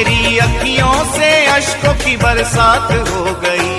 मेरी अखियों से अशकों की बरसात हो गई।